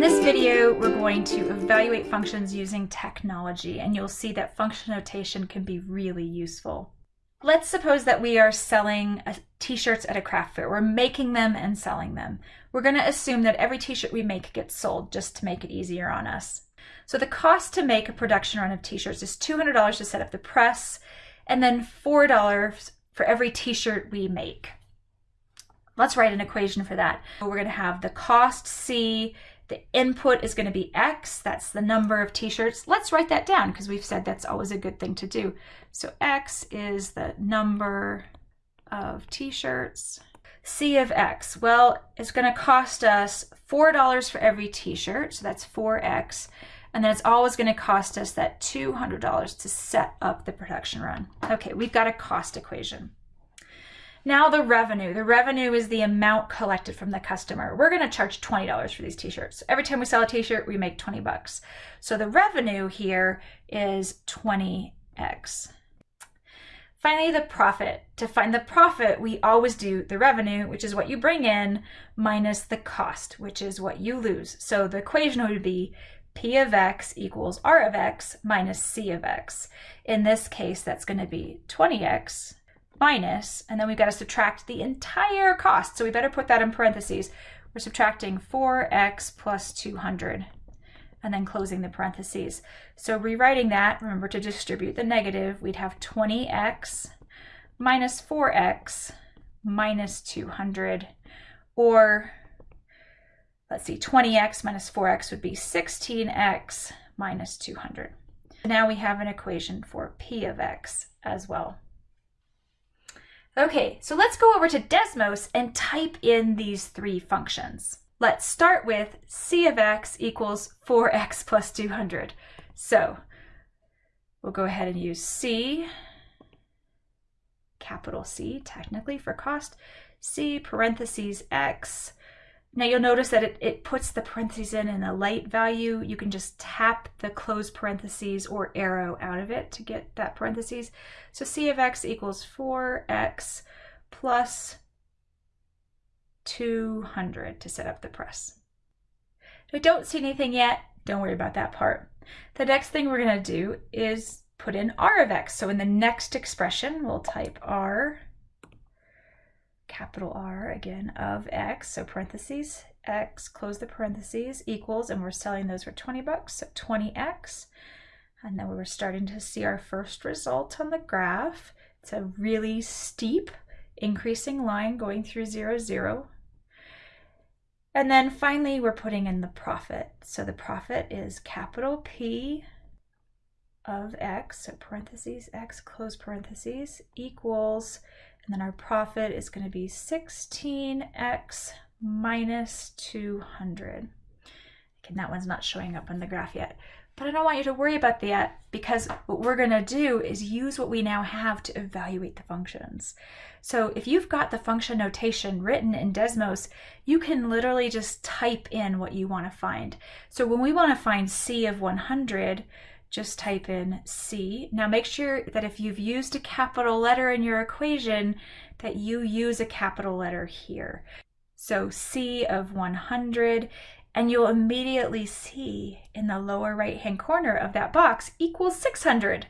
In this video, we're going to evaluate functions using technology, and you'll see that function notation can be really useful. Let's suppose that we are selling uh, t-shirts at a craft fair. We're making them and selling them. We're going to assume that every t-shirt we make gets sold just to make it easier on us. So the cost to make a production run of t-shirts is $200 to set up the press and then $4 for every t-shirt we make. Let's write an equation for that. We're going to have the cost C the input is going to be X. That's the number of t-shirts. Let's write that down because we've said that's always a good thing to do. So X is the number of t-shirts. C of X, well, it's going to cost us $4 for every t-shirt. So that's 4X. And then it's always going to cost us that $200 to set up the production run. Okay, we've got a cost equation. Now the revenue. The revenue is the amount collected from the customer. We're going to charge $20 for these t-shirts. Every time we sell a t-shirt, we make 20 bucks. So the revenue here is 20x. Finally, the profit. To find the profit, we always do the revenue, which is what you bring in, minus the cost, which is what you lose. So the equation would be P of x equals R of x minus C of x. In this case, that's going to be 20x minus, and then we've got to subtract the entire cost. So we better put that in parentheses. We're subtracting 4x plus 200 and then closing the parentheses. So rewriting that, remember to distribute the negative, we'd have 20x minus 4x minus 200, or let's see, 20x minus 4x would be 16x minus 200. Now we have an equation for p of x as well. Okay, so let's go over to Desmos and type in these three functions. Let's start with c of x equals 4x plus 200. So we'll go ahead and use c, capital C technically for cost, c parentheses x now you'll notice that it, it puts the parentheses in in a light value. You can just tap the close parentheses or arrow out of it to get that parentheses. So c of x equals 4x plus 200 to set up the press. If I don't see anything yet, don't worry about that part. The next thing we're going to do is put in r of x. So in the next expression, we'll type r capital R again of X, so parentheses, X, close the parentheses, equals, and we're selling those for 20 bucks, so 20X. And then we're starting to see our first result on the graph. It's a really steep increasing line going through zero, zero. And then finally, we're putting in the profit. So the profit is capital P of X, so parentheses, X, close parentheses, equals and then our profit is going to be 16x minus 200. Okay, that one's not showing up on the graph yet. But I don't want you to worry about that because what we're going to do is use what we now have to evaluate the functions. So if you've got the function notation written in Desmos, you can literally just type in what you want to find. So when we want to find C of 100, just type in C. Now make sure that if you've used a capital letter in your equation, that you use a capital letter here. So C of 100, and you'll immediately see in the lower right hand corner of that box equals 600.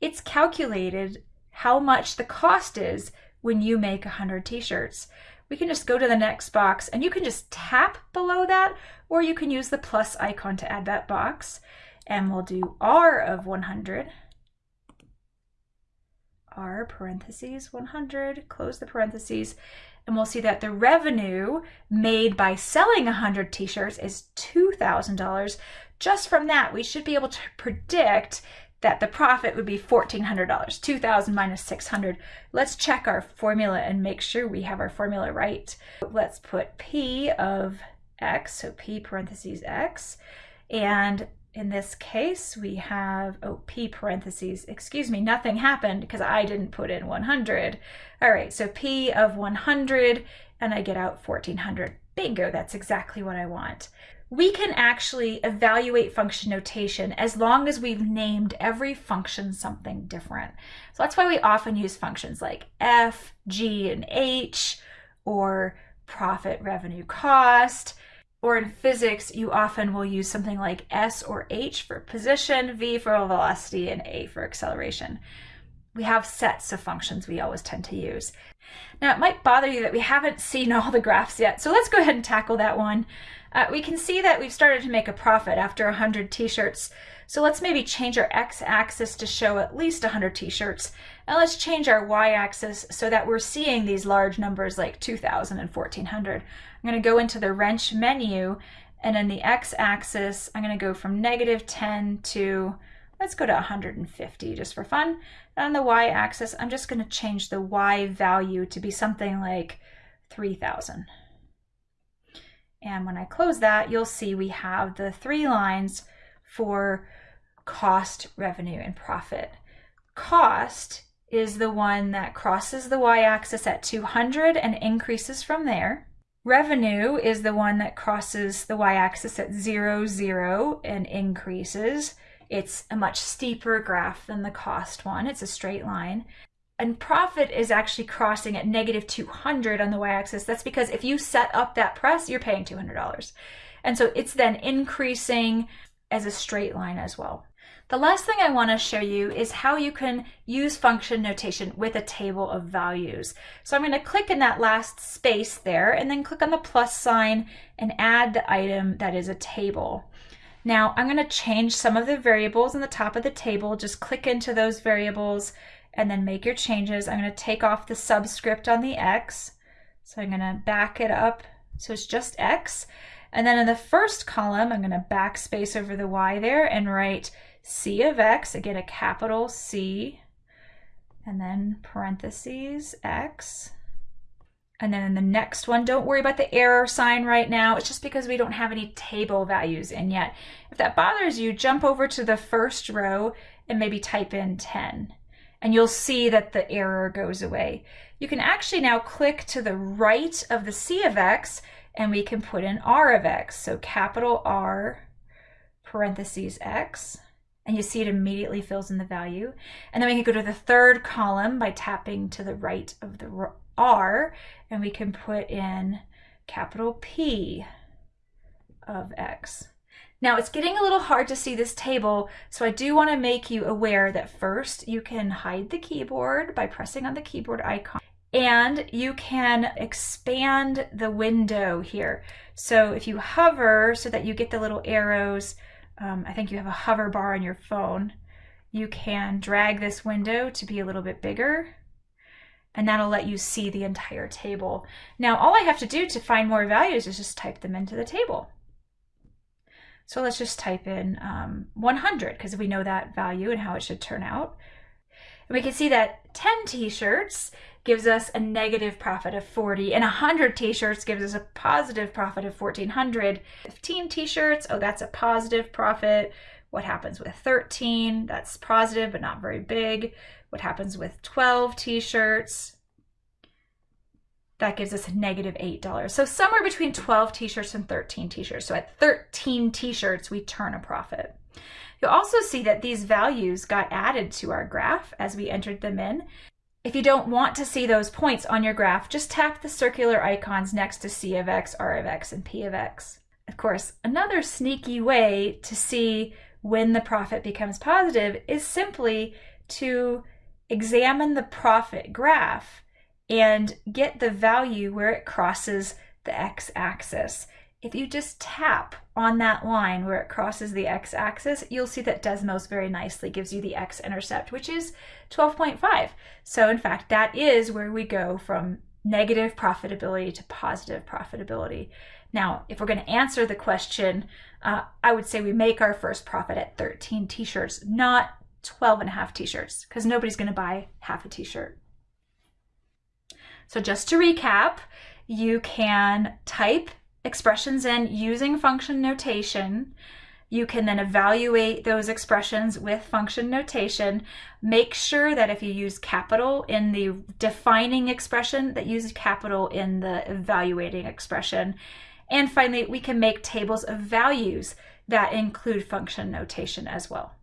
It's calculated how much the cost is when you make 100 t-shirts. We can just go to the next box and you can just tap below that or you can use the plus icon to add that box and we'll do R of 100. R parentheses 100, close the parentheses, and we'll see that the revenue made by selling 100 t-shirts is $2,000. Just from that, we should be able to predict that the profit would be $1,400, 2,000 minus 600. Let's check our formula and make sure we have our formula right. Let's put P of X, so P parentheses X, and in this case, we have, oh, P parentheses, excuse me, nothing happened because I didn't put in 100. All right, so P of 100, and I get out 1400. Bingo, that's exactly what I want. We can actually evaluate function notation as long as we've named every function something different. So that's why we often use functions like F, G, and H, or profit, revenue, cost, or in physics, you often will use something like S or H for position, V for velocity, and A for acceleration. We have sets of functions we always tend to use. Now, it might bother you that we haven't seen all the graphs yet, so let's go ahead and tackle that one. Uh, we can see that we've started to make a profit after 100 t-shirts, so let's maybe change our x-axis to show at least 100 t-shirts, and let's change our y-axis so that we're seeing these large numbers like 2,000 and 1,400. I'm going to go into the wrench menu, and in the x-axis, I'm going to go from negative 10 to, let's go to 150 just for fun. And on the y-axis, I'm just going to change the y value to be something like 3,000. And when I close that, you'll see we have the three lines for cost, revenue, and profit. Cost is the one that crosses the y-axis at 200 and increases from there. Revenue is the one that crosses the y-axis at 0, 0 and increases. It's a much steeper graph than the cost one. It's a straight line. And profit is actually crossing at negative 200 on the y-axis. That's because if you set up that press, you're paying $200. And so it's then increasing as a straight line as well. The last thing I want to show you is how you can use function notation with a table of values. So I'm going to click in that last space there and then click on the plus sign and add the item that is a table. Now I'm going to change some of the variables in the top of the table. Just click into those variables and then make your changes. I'm going to take off the subscript on the X. So I'm going to back it up so it's just X. And then in the first column, I'm going to backspace over the Y there and write C of X, again a capital C, and then parentheses X. And then in the next one, don't worry about the error sign right now. It's just because we don't have any table values in yet. If that bothers you, jump over to the first row and maybe type in 10. And you'll see that the error goes away. You can actually now click to the right of the C of X and we can put in R of X. So capital R parentheses X and you see it immediately fills in the value. And then we can go to the third column by tapping to the right of the R, and we can put in capital P of X. Now it's getting a little hard to see this table, so I do want to make you aware that first you can hide the keyboard by pressing on the keyboard icon and you can expand the window here. So if you hover so that you get the little arrows um, I think you have a hover bar on your phone, you can drag this window to be a little bit bigger and that'll let you see the entire table. Now all I have to do to find more values is just type them into the table. So let's just type in um, 100 because we know that value and how it should turn out. And we can see that 10 t-shirts gives us a negative profit of 40 and 100 t-shirts gives us a positive profit of 1400 15 t-shirts oh that's a positive profit what happens with 13 that's positive but not very big what happens with 12 t-shirts that gives us a negative $8. So somewhere between 12 t-shirts and 13 t-shirts. So at 13 t-shirts, we turn a profit. You'll also see that these values got added to our graph as we entered them in. If you don't want to see those points on your graph, just tap the circular icons next to C of X, R of X, and P of X. Of course, another sneaky way to see when the profit becomes positive is simply to examine the profit graph and get the value where it crosses the x-axis. If you just tap on that line where it crosses the x-axis, you'll see that Desmos very nicely gives you the x-intercept, which is 12.5. So in fact, that is where we go from negative profitability to positive profitability. Now, if we're going to answer the question, uh, I would say we make our first profit at 13 t-shirts, not 12 and a half t-shirts, because nobody's going to buy half a t-shirt. So just to recap, you can type expressions in using function notation. You can then evaluate those expressions with function notation. Make sure that if you use capital in the defining expression, that use capital in the evaluating expression. And finally, we can make tables of values that include function notation as well.